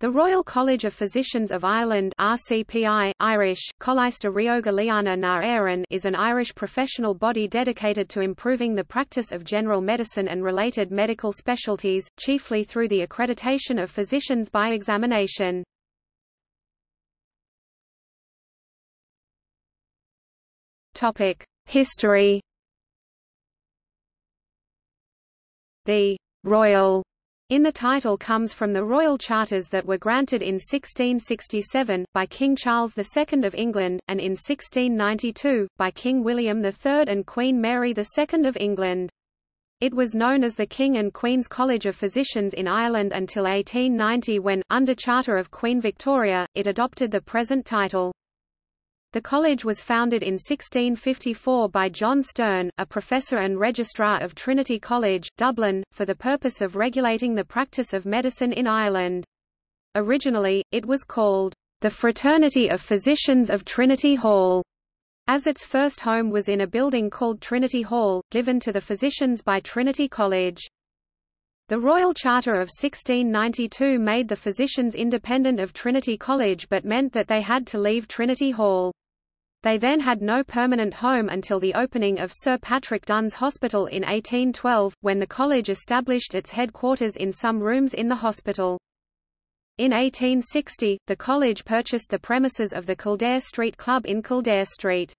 The Royal College of Physicians of Ireland RCPI, Irish, na is an Irish professional body dedicated to improving the practice of general medicine and related medical specialties, chiefly through the accreditation of physicians by examination. History The «Royal» in the title comes from the royal charters that were granted in 1667, by King Charles II of England, and in 1692, by King William III and Queen Mary II of England. It was known as the King and Queen's College of Physicians in Ireland until 1890 when, under Charter of Queen Victoria, it adopted the present title. The college was founded in 1654 by John Stearne, a professor and registrar of Trinity College, Dublin, for the purpose of regulating the practice of medicine in Ireland. Originally, it was called the Fraternity of Physicians of Trinity Hall, as its first home was in a building called Trinity Hall, given to the physicians by Trinity College. The Royal Charter of 1692 made the physicians independent of Trinity College but meant that they had to leave Trinity Hall. They then had no permanent home until the opening of Sir Patrick Dun's Hospital in 1812, when the college established its headquarters in some rooms in the hospital. In 1860, the college purchased the premises of the Kildare Street Club in Kildare Street.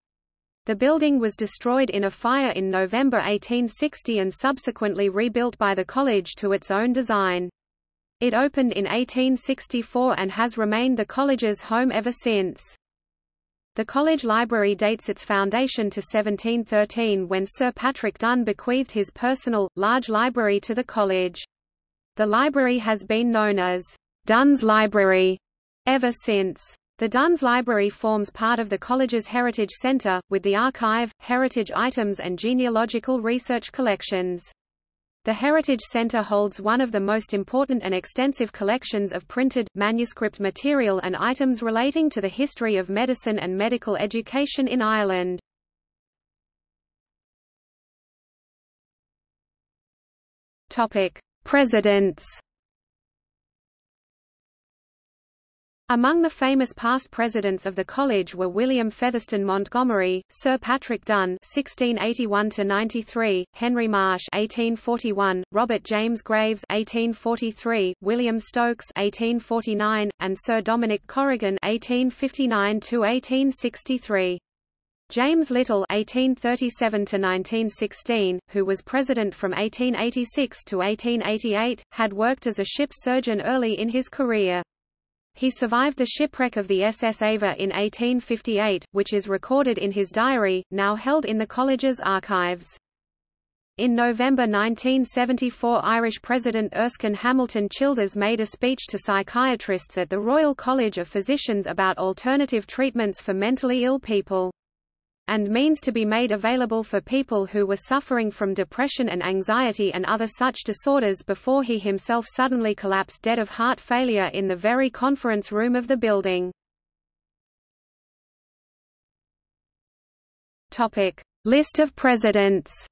The building was destroyed in a fire in November 1860 and subsequently rebuilt by the college to its own design. It opened in 1864 and has remained the college's home ever since. The college library dates its foundation to 1713 when Sir Patrick Dun bequeathed his personal, large library to the college. The library has been known as Dun's Library ever since. The Dun's Library forms part of the college's Heritage Centre, with the archive, heritage items and genealogical research collections. The Heritage Centre holds one of the most important and extensive collections of printed, manuscript material and items relating to the history of medicine and medical education in Ireland. Presidents Among the famous past presidents of the college were William Fetherston Montgomery, Sir Patrick Dun (1681–93), Henry Marsh (1841), Robert James Graves (1843), William Stokes (1849), and Sir Dominic Corrigan (1859–1863). James Little (1837–1916), who was president from 1886 to 1888, had worked as a ship surgeon early in his career. He survived the shipwreck of the SS Ava in 1858, which is recorded in his diary, now held in the college's archives. In November 1974 Irish President Erskine Hamilton Childers made a speech to psychiatrists at the Royal College of Physicians about alternative treatments for mentally ill people and means to be made available for people who were suffering from depression and anxiety and other such disorders before he himself suddenly collapsed dead of heart failure in the very conference room of the building. List of presidents.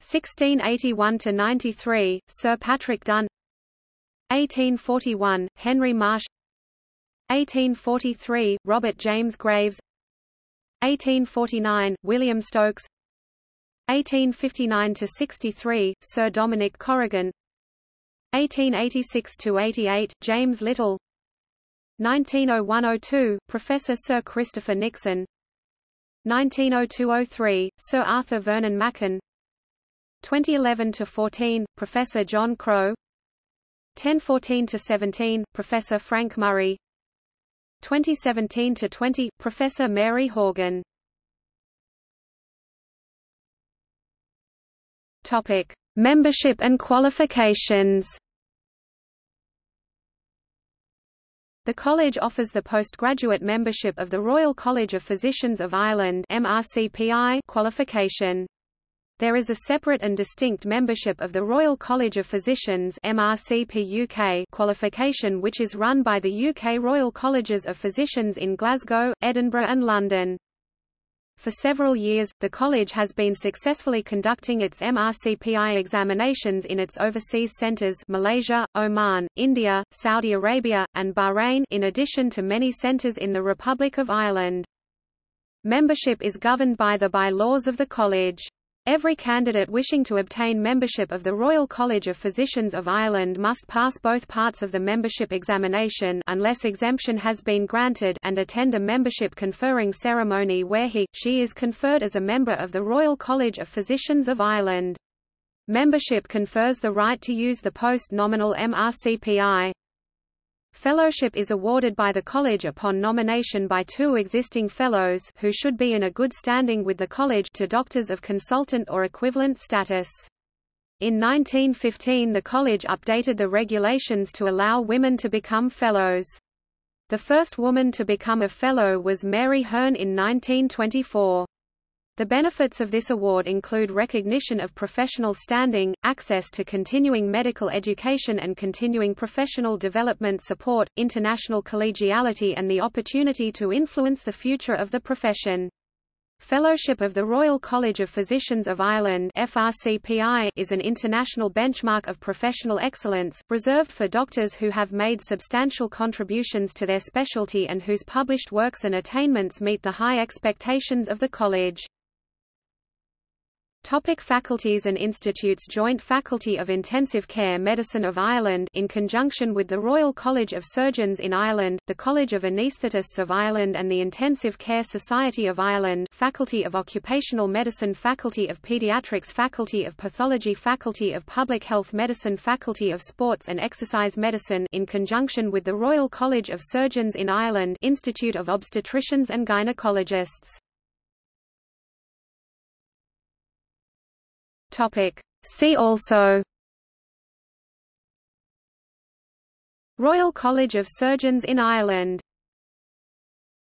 1681 to 93 Sir Patrick Dun 1841 Henry Marsh 1843 Robert James Graves. 1849 William Stokes. 1859 to 63 Sir Dominic Corrigan. 1886 to 88 James Little. 1901–02 Professor Sir Christopher Nixon. 1902–03 Sir Arthur Vernon Macan 2011 to 14 Professor John Crowe 1014 to 17 Professor Frank Murray 2017 to 20 Professor Mary Horgan Topic Membership and qualifications The college offers the postgraduate membership of the Royal College of Physicians of Ireland MRCPI qualification. There is a separate and distinct membership of the Royal College of Physicians MRCP UK qualification which is run by the UK Royal Colleges of Physicians in Glasgow, Edinburgh and London. For several years, the college has been successfully conducting its MRCPI examinations in its overseas centers Malaysia, Oman, India, Saudi Arabia, and Bahrain in addition to many centers in the Republic of Ireland. Membership is governed by the bylaws of the college. Every candidate wishing to obtain membership of the Royal College of Physicians of Ireland must pass both parts of the membership examination unless exemption has been granted and attend a membership conferring ceremony where he, she is conferred as a member of the Royal College of Physicians of Ireland. Membership confers the right to use the post-nominal MRCPI. Fellowship is awarded by the college upon nomination by two existing fellows who should be in a good standing with the college to doctors of consultant or equivalent status. In 1915 the college updated the regulations to allow women to become fellows. The first woman to become a fellow was Mary Hearn in 1924. The benefits of this award include recognition of professional standing, access to continuing medical education and continuing professional development support, international collegiality and the opportunity to influence the future of the profession. Fellowship of the Royal College of Physicians of Ireland FRCPI is an international benchmark of professional excellence, reserved for doctors who have made substantial contributions to their specialty and whose published works and attainments meet the high expectations of the college. Topic faculties and institutes. Joint Faculty of Intensive Care Medicine of Ireland in conjunction with the Royal College of Surgeons in Ireland, the College of Anaesthetists of Ireland and the Intensive Care Society of Ireland Faculty of Occupational Medicine Faculty of Pediatrics Faculty of Pathology Faculty of Public Health Medicine Faculty of Sports and Exercise Medicine in conjunction with the Royal College of Surgeons in Ireland Institute of Obstetricians and Gynecologists Topic. See also Royal College of Surgeons in Ireland